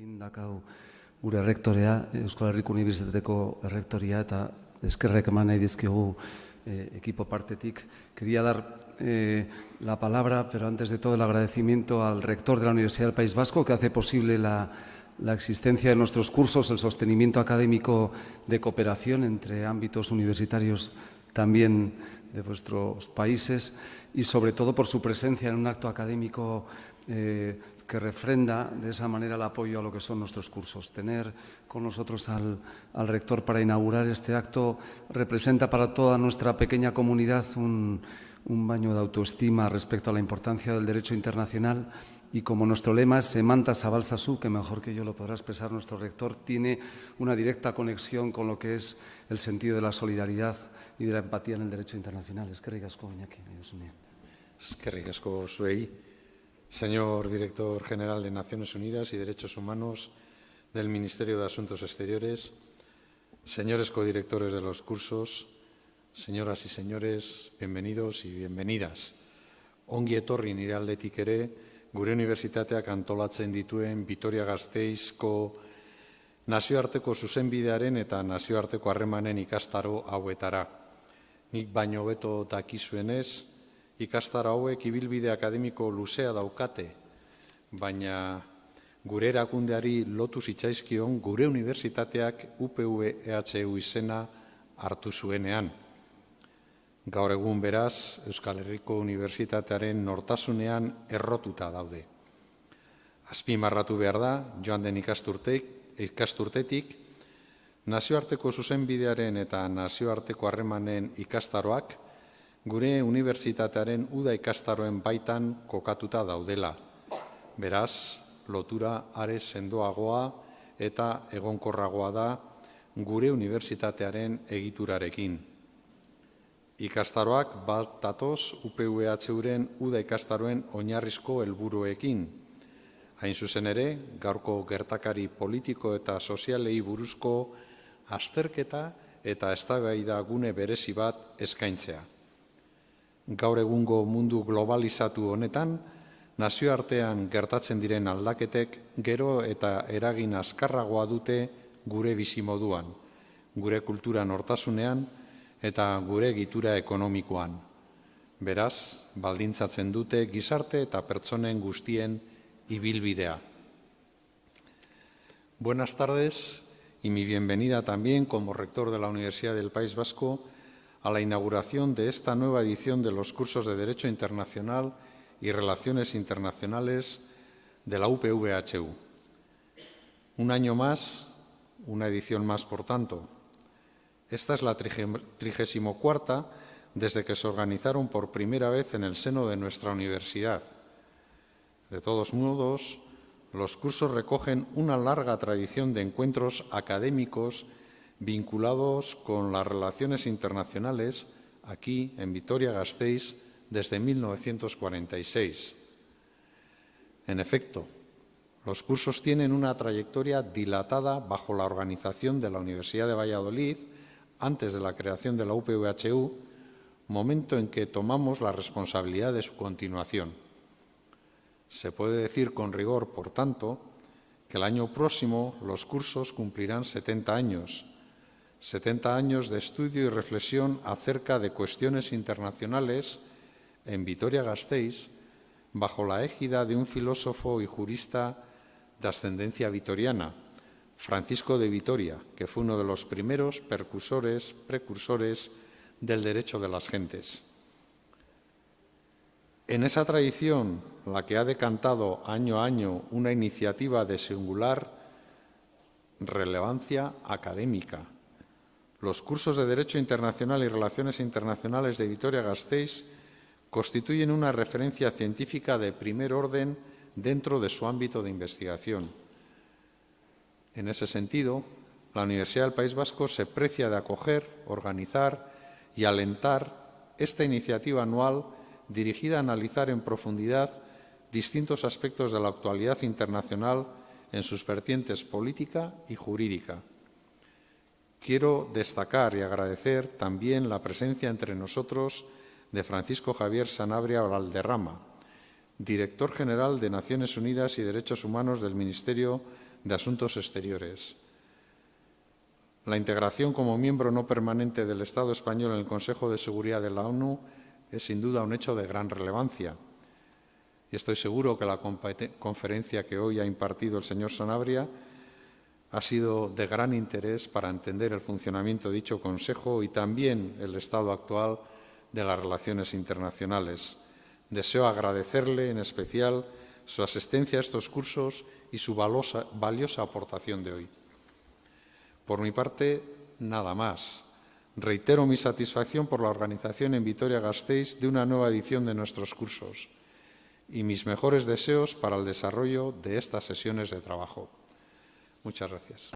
gurekin dakau gure Euskal Herriko Unibertsitateko eta eskerrek eman nahi eh. Quería dar eh, la palabra, pero antes de todo el agradecimiento al rector de la Universidad del País Vasco que hace posible la, la existencia de nuestros cursos, el sostenimiento académico de cooperación entre ámbitos universitarios también de vuestros países y sobre todo por su presencia en un acto académico eh, que refrenda de esa manera el apoyo a lo que son nuestros cursos. Tener con nosotros al, al rector para inaugurar este acto representa para toda nuestra pequeña comunidad un, un baño de autoestima respecto a la importancia del derecho internacional y como nuestro lema es Semanta Sabal Sasu, que mejor que yo lo podrá expresar nuestro rector, tiene una directa conexión con lo que es el sentido de la solidaridad y de la empatía en el derecho internacional. Es que ricasco, Iñaki, Es que ricasco, Suey. Señor Director General de Naciones Unidas y Derechos Humanos del Ministerio de Asuntos Exteriores, señores codirectores de los cursos, señoras y señores, bienvenidos y bienvenidas. Ongi etorri nire aldetik ere, gure unibertsitateak antolatzen dituen Vitoria Gasteizko nazioarteko zuzenbidearen eta nazioarteko harremanen ikastaro hauetara. Nik baino beto dakizuenez, ikastaro hauek ibilbide akademiko luzea daukate, baina gure erakundeari lotu zitzaizkion gure unibertsitateak UPV-EHU izena hartu zuenean. Gaur egun beraz, Euskal Herriko Unibertsitatearen nortasunean errotuta daude. Azpimarratu behar da, joan den ikasturtetik, nazioarteko zuzenbidearen eta nazioarteko harremanen ikastaroak gure unibertsitatearen uda ikastaroen baitan kokatuta daudela. Beraz, lotura are sendoagoa eta egonkorragoa da gure unibertsitatearen egiturarekin ikastaroak bat datoz UPVH-uren uda ikastaroen oinarrizko helburuekin. Hain zuzen ere, gaurko gertakari politiko eta sozialei buruzko azterketa eta eztabaida gune berezi bat eskaintzea. Gaur egungo mundu globalizatu honetan, nazioartean gertatzen diren aldaketek gero eta eragin azkarragoa dute gure bizimoduan, gure kultura nortasunean, eta gure gitura ekonomikoan. Beraz, baldintzatzen dute gizarte eta pertsonen guztien ibilbidea. Buenas tardes y mi bienvenida también como rector de la Universidad del País Vasco a la inauguración de esta nueva edición de los cursos de Derecho Internacional y Relaciones Internacionales de la UPVHU. Un año más, una edición más, por tanto, esta es la trigésimo cuarta desde que se organizaron por primera vez en el seno de nuestra universidad. De todos modos, los cursos recogen una larga tradición de encuentros académicos vinculados con las relaciones internacionales aquí en Vitoria-Gasteiz desde 1946. En efecto, los cursos tienen una trayectoria dilatada bajo la organización de la Universidad de Valladolid antes de la creación de la UPVHU, momento en que tomamos la responsabilidad de su continuación. Se puede decir con rigor, por tanto, que el año próximo los cursos cumplirán 70 años, 70 años de estudio y reflexión acerca de cuestiones internacionales en Vitoria-Gasteiz, bajo la égida de un filósofo y jurista de ascendencia vitoriana, Francisco de Vitoria, que fue uno de los primeros percursores, precursores del derecho de las gentes. En esa tradición, la que ha decantado año a año una iniciativa de singular relevancia académica, los cursos de Derecho Internacional y Relaciones Internacionales de Vitoria-Gasteiz constituyen una referencia científica de primer orden dentro de su ámbito de investigación en ese sentido, la Universidad del País Vasco se precia de acoger, organizar y alentar esta iniciativa anual dirigida a analizar en profundidad distintos aspectos de la actualidad internacional en sus vertientes política y jurídica. Quiero destacar y agradecer también la presencia entre nosotros de Francisco Javier Sanabria Valderrama, director general de Naciones Unidas y Derechos Humanos del Ministerio de Asuntos Exteriores. La integración como miembro no permanente del Estado español en el Consejo de Seguridad de la ONU es sin duda un hecho de gran relevancia. Y estoy seguro que la conferencia que hoy ha impartido el señor Sanabria ha sido de gran interés para entender el funcionamiento de dicho Consejo y también el estado actual de las relaciones internacionales. Deseo agradecerle en especial su asistencia a estos cursos y su valiosa, aportación de hoy. Por mi parte, nada más. Reitero mi satisfacción por la organización en Vitoria-Gasteiz de una nueva edición de nuestros cursos y mis mejores deseos para el desarrollo de estas sesiones de trabajo. Muchas gracias.